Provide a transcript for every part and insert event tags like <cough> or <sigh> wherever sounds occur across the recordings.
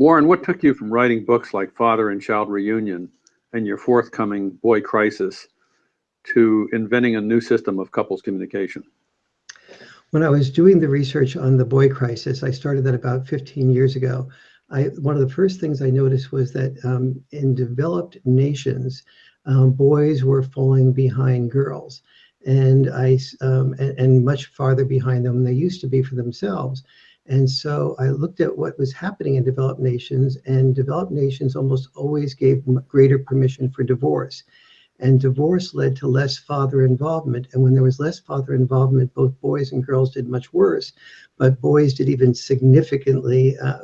Warren, what took you from writing books like Father and Child Reunion and your forthcoming Boy Crisis to inventing a new system of couples communication? When I was doing the research on the boy crisis, I started that about 15 years ago. I, one of the first things I noticed was that um, in developed nations, um, boys were falling behind girls and I um, and, and, much farther behind them than they used to be for themselves. And so I looked at what was happening in developed nations, and developed nations almost always gave greater permission for divorce. And divorce led to less father involvement. And when there was less father involvement, both boys and girls did much worse. But boys did even significantly, uh,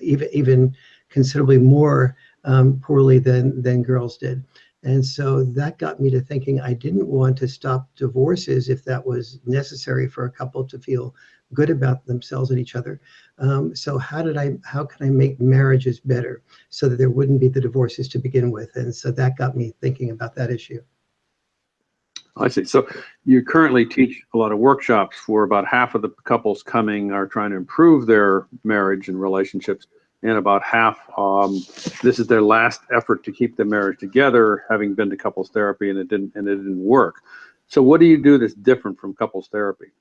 even even considerably more um, poorly than than girls did. And so that got me to thinking I didn't want to stop divorces if that was necessary for a couple to feel good about themselves and each other. Um, so how did I, how can I make marriages better so that there wouldn't be the divorces to begin with? And so that got me thinking about that issue. I see. So you currently teach a lot of workshops for about half of the couples coming are trying to improve their marriage and relationships and about half um, this is their last effort to keep the marriage together having been to couples therapy and it didn't and it didn't work so what do you do that's different from couples therapy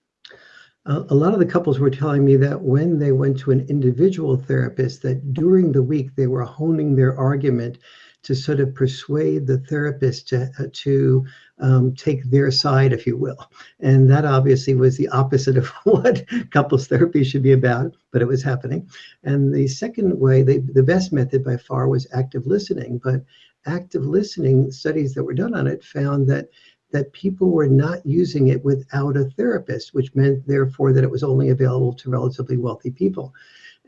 a lot of the couples were telling me that when they went to an individual therapist that during the week they were honing their argument to sort of persuade the therapist to, uh, to um, take their side, if you will. And that obviously was the opposite of <laughs> what couples therapy should be about, but it was happening. And the second way, they, the best method by far was active listening. But active listening studies that were done on it found that that people were not using it without a therapist, which meant therefore that it was only available to relatively wealthy people.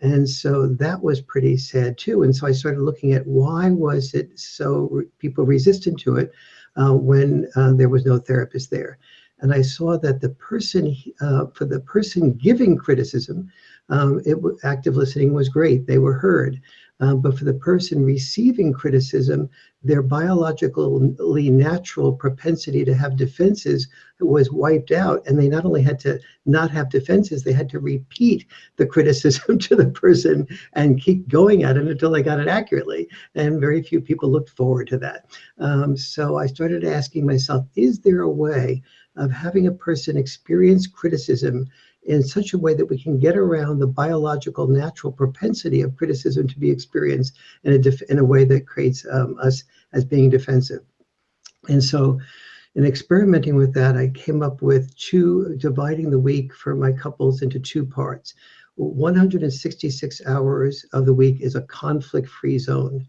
And so that was pretty sad too. And so I started looking at why was it so re people resistant to it uh, when uh, there was no therapist there. And I saw that the person, uh, for the person giving criticism, um, it, active listening was great. They were heard. Um, but for the person receiving criticism, their biologically natural propensity to have defenses was wiped out. And they not only had to not have defenses, they had to repeat the <laughs> criticism to the person and keep going at it until they got it accurately. And very few people looked forward to that. Um, so I started asking myself, is there a way of having a person experience criticism in such a way that we can get around the biological natural propensity of criticism to be experienced in a, in a way that creates um, us as being defensive. And so in experimenting with that, I came up with two, dividing the week for my couples into two parts. 166 hours of the week is a conflict-free zone.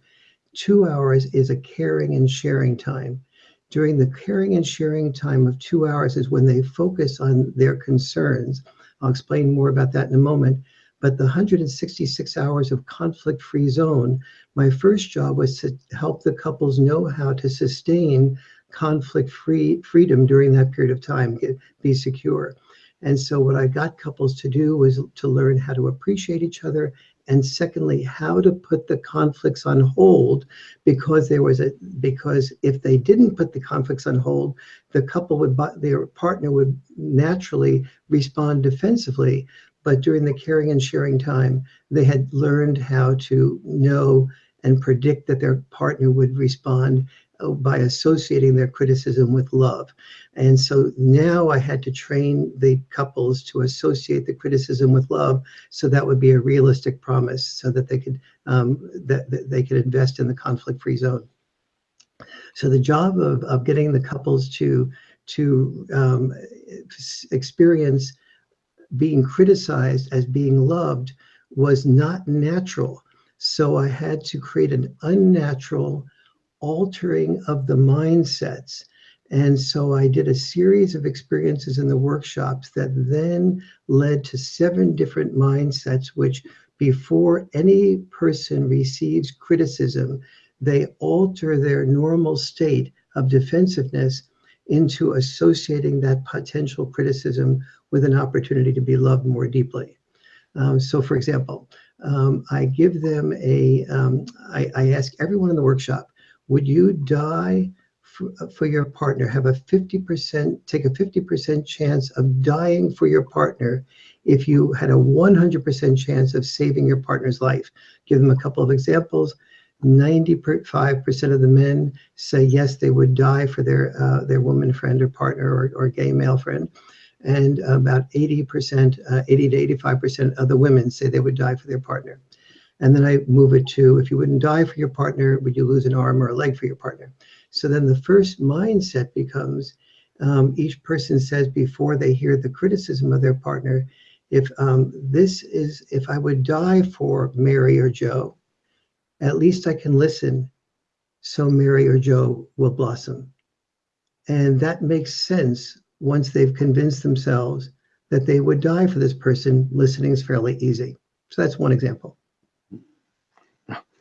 Two hours is a caring and sharing time. During the caring and sharing time of two hours is when they focus on their concerns I'll explain more about that in a moment. But the 166 hours of conflict-free zone, my first job was to help the couples know how to sustain conflict-free freedom during that period of time, get, be secure. And so what I got couples to do was to learn how to appreciate each other and secondly, how to put the conflicts on hold because there was a because if they didn't put the conflicts on hold, the couple would their partner would naturally respond defensively. But during the caring and sharing time, they had learned how to know and predict that their partner would respond by associating their criticism with love. And so now I had to train the couples to associate the criticism with love. So that would be a realistic promise so that they could, um, that, that, they could invest in the conflict-free zone. So the job of, of getting the couples to, to um, experience being criticized as being loved was not natural. So I had to create an unnatural altering of the mindsets. And so I did a series of experiences in the workshops that then led to seven different mindsets, which before any person receives criticism, they alter their normal state of defensiveness into associating that potential criticism with an opportunity to be loved more deeply. Um, so for example, um, I give them a. Um, I, I ask everyone in the workshop, would you die f- for your partner? Have a 50% take a 50% chance of dying for your partner if you had a 100% chance of saving your partner's life. Give them a couple of examples. 95% of the men say yes they would die for their uh, their woman friend or partner or, or gay male friend. And about 80% uh, 80 to 85% of the women say they would die for their partner and then I move it to if you wouldn't die for your partner, would you lose an arm or a leg for your partner? So then the first mindset becomes um, each person says before they hear the criticism of their partner, if um, this is, if I would die for Mary or Joe, at least I can listen so Mary or Joe will blossom. And that makes sense once they've convinced themselves that they would die for this person. Listening is fairly easy. So that's one example.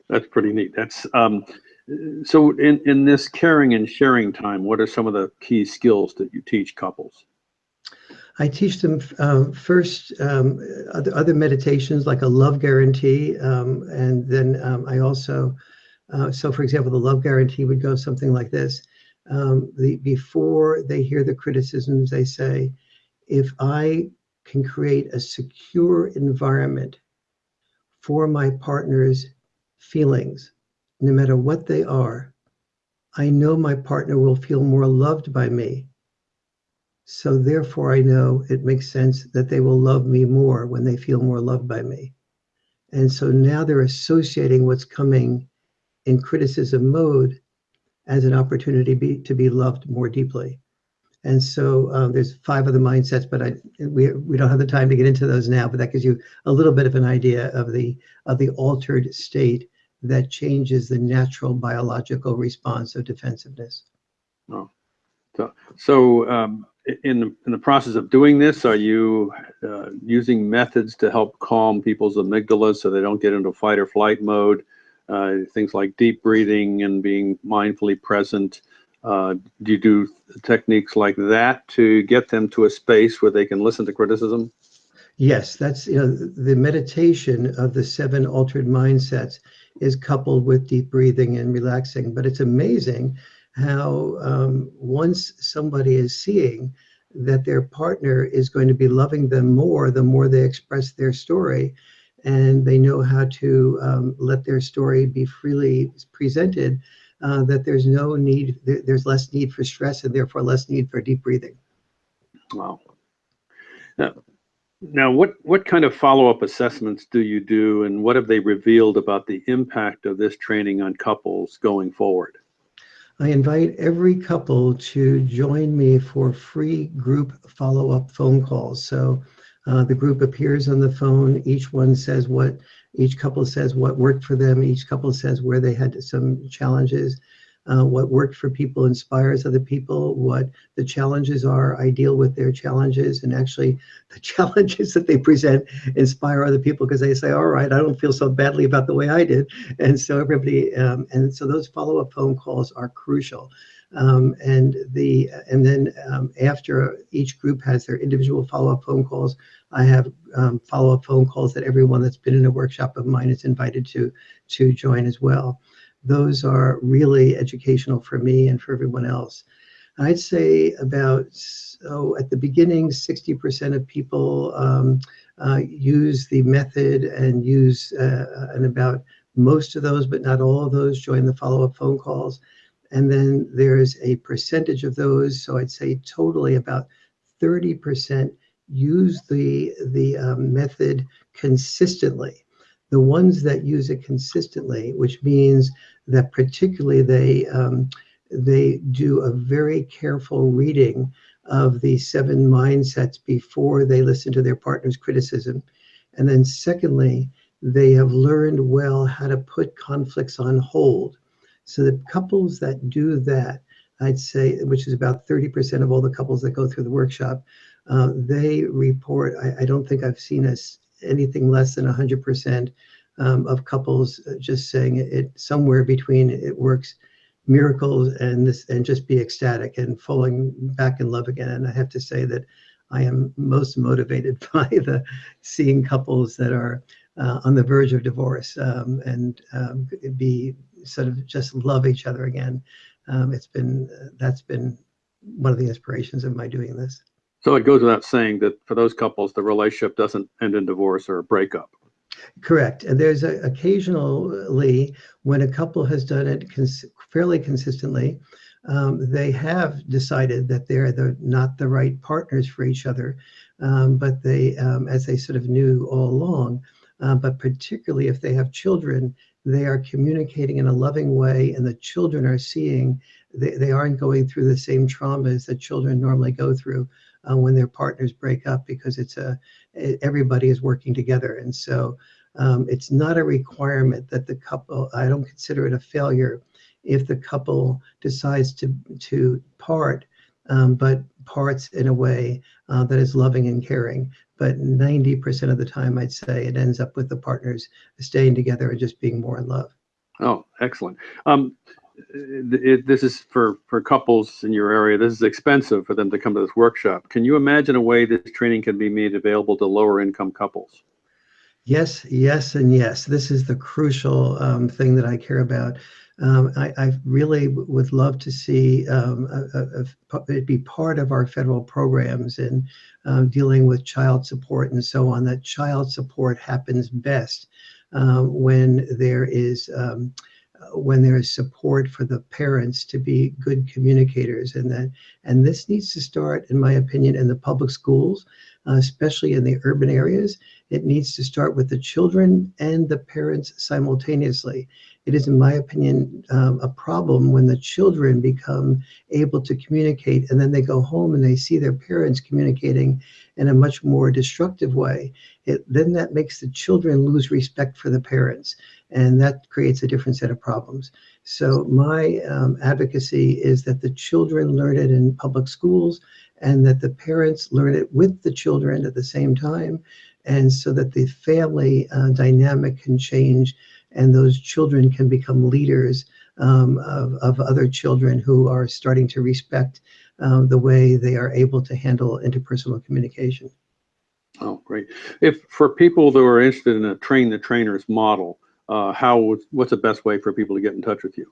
That's pretty neat. That's um, so in in this caring and sharing time. What are some of the key skills that you teach couples? I teach them um, first um, other, other meditations like a love guarantee, um, and then um, I also uh, so for example the love guarantee would go something like this: um, the before they hear the criticisms, they say, if I can create a secure environment for my partner's feelings, no matter what they are, I know my partner will feel more loved by me. So therefore, I know it makes sense that they will love me more when they feel more loved by me. And so now they're associating what's coming in criticism mode as an opportunity be, to be loved more deeply. And so um, there's five other mindsets, but I we we don't have the time to get into those now. But that gives you a little bit of an idea of the of the altered state that changes the natural biological response of defensiveness. Oh, so, so um, in the in the process of doing this, are you uh, using methods to help calm people's amygdalas so they don't get into fight or flight mode? Uh, things like deep breathing and being mindfully present. Uh, do you do techniques like that to get them to a space where they can listen to criticism? Yes, that's you know the meditation of the seven altered mindsets is coupled with deep breathing and relaxing. But it's amazing how um, once somebody is seeing that their partner is going to be loving them more, the more they express their story, and they know how to um, let their story be freely presented, uh, that there's no need, there's less need for stress and therefore less need for deep breathing. Wow. Now, now, what, what kind of follow-up assessments do you do and what have they revealed about the impact of this training on couples going forward? I invite every couple to join me for free group follow-up phone calls. So uh, the group appears on the phone. Each one says what, each couple says what worked for them. Each couple says where they had some challenges uh, what worked for people inspires other people, what the challenges are, I deal with their challenges, and actually <laughs> the challenges that they present inspire other people because they say, all right, I don't feel so badly about the way I did. And so everybody, um, and so those follow-up phone calls are crucial. Um, and the and then um, after each group has their individual follow-up phone calls, I have um, follow-up phone calls that everyone that's been in a workshop of mine is invited to to join as well those are really educational for me and for everyone else. I'd say about, so at the beginning, 60% of people um, uh, use the method and use, uh, and about most of those, but not all of those, join the follow-up phone calls. And then there's a percentage of those, so I'd say totally about 30% use the, the um, method consistently. The ones that use it consistently, which means that particularly they um, they do a very careful reading of the seven mindsets before they listen to their partner's criticism. And then secondly, they have learned well how to put conflicts on hold. So the couples that do that, I'd say, which is about 30% of all the couples that go through the workshop, uh, they report, I, I, don't think I've seen us anything less than 100% um, of couples uh, just saying it, somewhere between it works miracles and this and just be ecstatic and falling back in love again. And i have to say that i am most motivated <laughs> by the seeing couples that are uh, on the verge of divorce um, and um, be sort of just love each other again um, it's been that's been one of the inspirations of my doing this. So it goes without saying that for those couples, the relationship doesn't end in divorce or a breakup. Correct. And there's a, occasionally when a couple has done it cons- fairly consistently, um, they have decided that they're the, not the right partners for each other, um, but they, um, as they sort of knew all along, uh, but particularly if they have children, they are communicating in a loving way, and the children are seeing they, they aren't going through the same traumas that children normally go through uh, when their partners break up because it's a everybody is working together, and so um, it's not a requirement that the couple. I don't consider it a failure if the couple decides to to part, um, but parts in a way uh, that is loving and caring. But 90% of the time, I'd say it ends up with the partners staying together and just being more in love. Oh, excellent. Um, it, this is for, for couples in your area. This is expensive for them to come to this workshop. Can you imagine a way this training can be made available to lower income couples? Yes, yes, and yes. This is the crucial um, thing that I care about. Um, I, I, really would love to see um, a, a, a, it be part of our federal programs in um, dealing with child support and so on. That child support happens best um, when there is um, when there is support for the parents to be good communicators, and that and this needs to start, in my opinion, in the public schools, especially in the urban areas. It needs to start with the children and the parents simultaneously it is, in my opinion, um, a problem when the children become able to communicate and then they go home and they see their parents communicating in a much more destructive way. It, then that makes the children lose respect for the parents, and that creates a different set of problems. So, my um, advocacy is that the children learn it in public schools and that the parents learn it with the children at the same time, and so that the family uh, dynamic can change and those children can become leaders um, of, of other children who are starting to respect um, the way they are able to handle interpersonal communication. Oh, great. If for people who are interested in a train the trainers model, uh, how what's the best way for people to get in touch with you?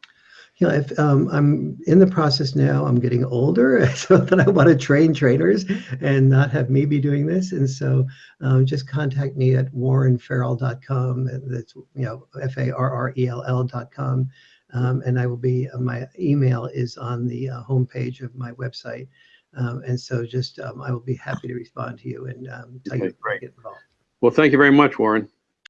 You know, if um, I'm in the process now, I'm getting older, <laughs> so that I want to train trainers and not have me be doing this. And so um, just contact me at warrenfarrell.com. That's, you know, F A R R E L L.com. Um, and I will be, uh, my email is on the uh, homepage of my website. Um, and so just, um, I will be happy to respond to you and um, tell okay, you great. get involved. Well, thank you very much, Warren.